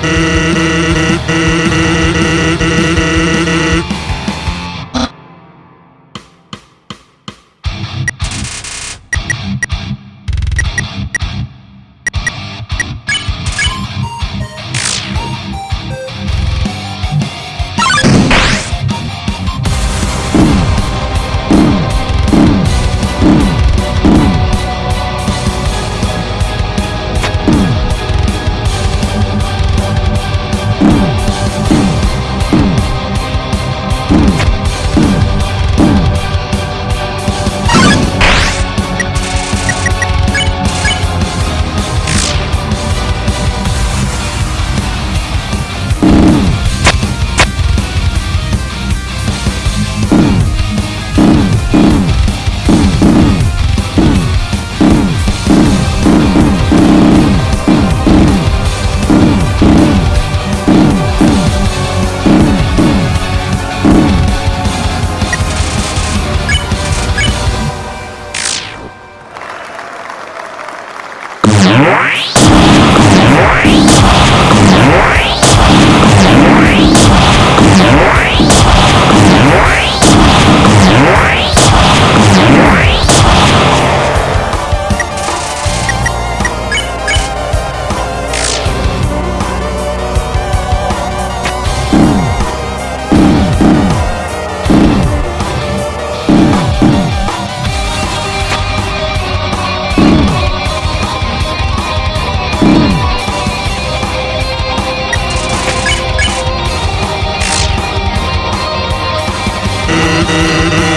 Mm-hmm. Música